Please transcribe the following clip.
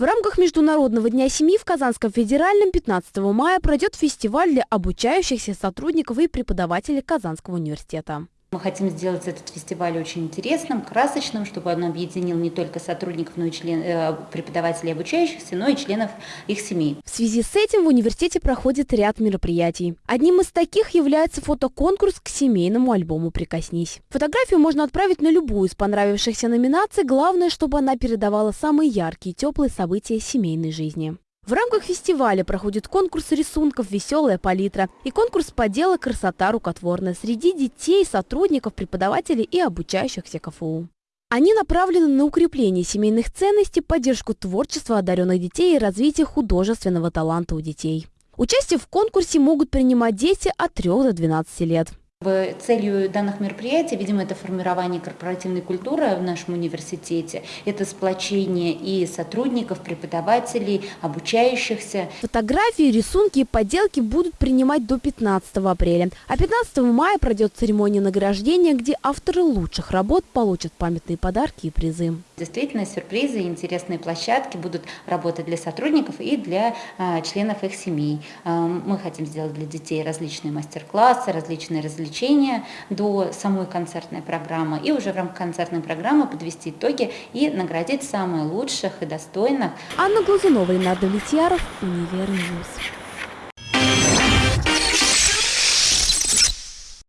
В рамках Международного дня семьи в Казанском федеральном 15 мая пройдет фестиваль для обучающихся сотрудников и преподавателей Казанского университета. Мы хотим сделать этот фестиваль очень интересным, красочным, чтобы он объединил не только сотрудников, но и член, э, преподавателей обучающихся, но и членов их семей. В связи с этим в университете проходит ряд мероприятий. Одним из таких является фотоконкурс к семейному альбому «Прикоснись». Фотографию можно отправить на любую из понравившихся номинаций, главное, чтобы она передавала самые яркие и теплые события семейной жизни. В рамках фестиваля проходит конкурс рисунков «Веселая палитра» и конкурс поделок «Красота рукотворная» среди детей, сотрудников, преподавателей и обучающихся КФУ. Они направлены на укрепление семейных ценностей, поддержку творчества одаренных детей и развитие художественного таланта у детей. Участие в конкурсе могут принимать дети от 3 до 12 лет. Целью данных мероприятий, видимо, это формирование корпоративной культуры в нашем университете, это сплочение и сотрудников, преподавателей, обучающихся. Фотографии, рисунки и поделки будут принимать до 15 апреля, а 15 мая пройдет церемония награждения, где авторы лучших работ получат памятные подарки и призы. Действительно, сюрпризы и интересные площадки будут работать для сотрудников и для а, членов их семей. А, мы хотим сделать для детей различные мастер-классы, различные развлечения развлечения до самой концертной программы и уже в рамках концертной программы подвести итоги и наградить самых лучших и достойных. Анна Глазунова, Ренат Влетьяров, Универ News.